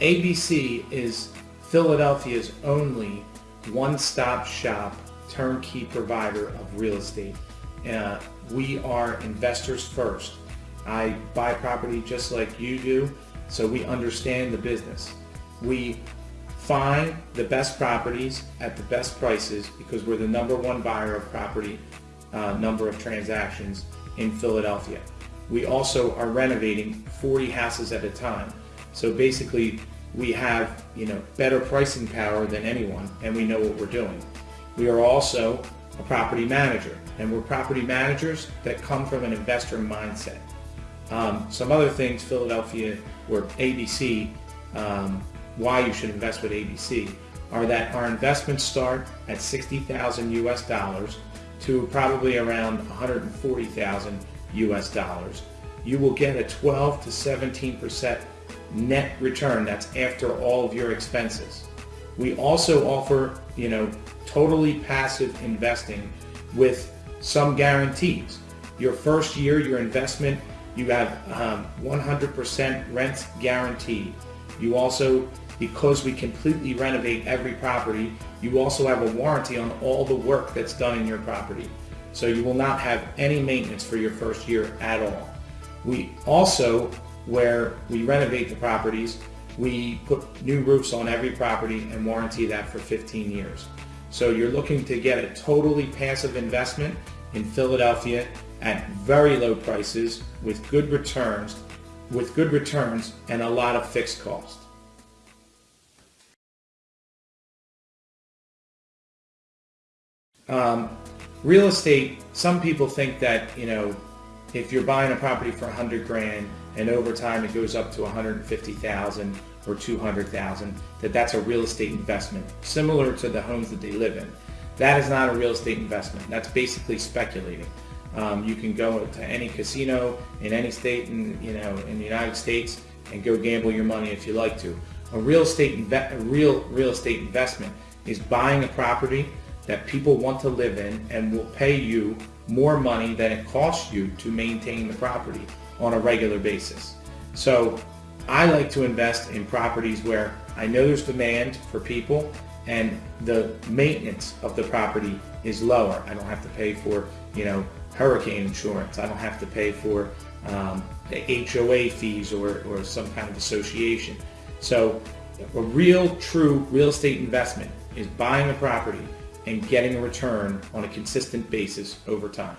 ABC is Philadelphia's only one-stop shop turnkey provider of real estate. Uh, we are investors first. I buy property just like you do, so we understand the business. We find the best properties at the best prices because we're the number one buyer of property uh, number of transactions in Philadelphia. We also are renovating 40 houses at a time. So basically we have you know better pricing power than anyone and we know what we're doing. We are also a property manager and we're property managers that come from an investor mindset. Um, some other things Philadelphia or ABC, um, why you should invest with ABC are that our investments start at 60,000 US dollars to probably around 140,000 US dollars. You will get a 12 to 17 percent net return. That's after all of your expenses. We also offer, you know, totally passive investing with some guarantees. Your first year, your investment, you have 100% um, rent guaranteed. You also, because we completely renovate every property, you also have a warranty on all the work that's done in your property. So you will not have any maintenance for your first year at all. We also where we renovate the properties, we put new roofs on every property and warranty that for 15 years. So you're looking to get a totally passive investment in Philadelphia at very low prices with good returns, with good returns and a lot of fixed costs. Um, real estate, some people think that, you know, if you're buying a property for 100 grand and over time it goes up to 150,000 or 200,000, that that's a real estate investment, similar to the homes that they live in. That is not a real estate investment. That's basically speculating. Um, you can go to any casino in any state in, you know, in the United States and go gamble your money if you like to. A real estate, a real real estate investment is buying a property that people want to live in and will pay you more money than it costs you to maintain the property on a regular basis. So I like to invest in properties where I know there's demand for people and the maintenance of the property is lower. I don't have to pay for, you know, hurricane insurance. I don't have to pay for um, the HOA fees or, or some kind of association. So a real, true real estate investment is buying a property and getting a return on a consistent basis over time.